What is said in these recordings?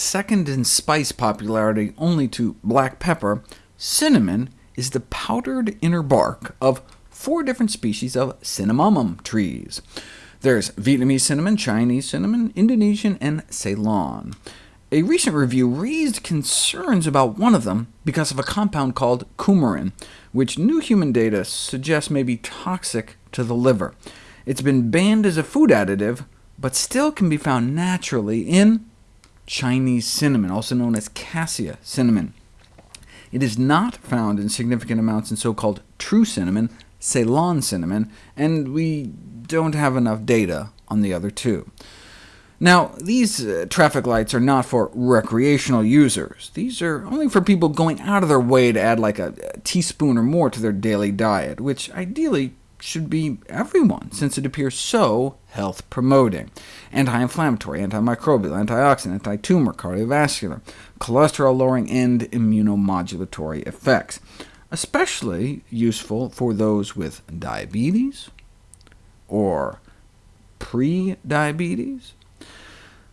second in spice popularity only to black pepper, cinnamon is the powdered inner bark of four different species of cinnamomum trees. There's Vietnamese cinnamon, Chinese cinnamon, Indonesian, and Ceylon. A recent review raised concerns about one of them because of a compound called coumarin, which new human data suggests may be toxic to the liver. It's been banned as a food additive, but still can be found naturally in Chinese cinnamon, also known as cassia cinnamon. It is not found in significant amounts in so-called true cinnamon, Ceylon cinnamon, and we don't have enough data on the other two. Now, these uh, traffic lights are not for recreational users. These are only for people going out of their way to add like a, a teaspoon or more to their daily diet, which ideally should be everyone, since it appears so health-promoting. Anti-inflammatory, antimicrobial, antioxidant, anti-tumor, cardiovascular, cholesterol-lowering, and immunomodulatory effects especially useful for those with diabetes or pre-diabetes.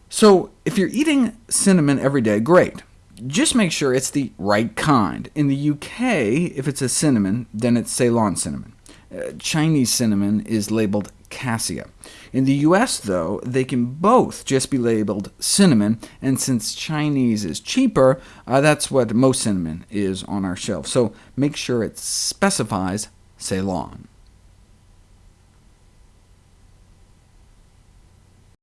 So if you're eating cinnamon every day, great. Just make sure it's the right kind. In the UK, if it's a cinnamon, then it's Ceylon cinnamon. Uh, Chinese cinnamon is labeled cassia. In the US, though, they can both just be labeled cinnamon, and since Chinese is cheaper, uh, that's what most cinnamon is on our shelf, so make sure it specifies Ceylon.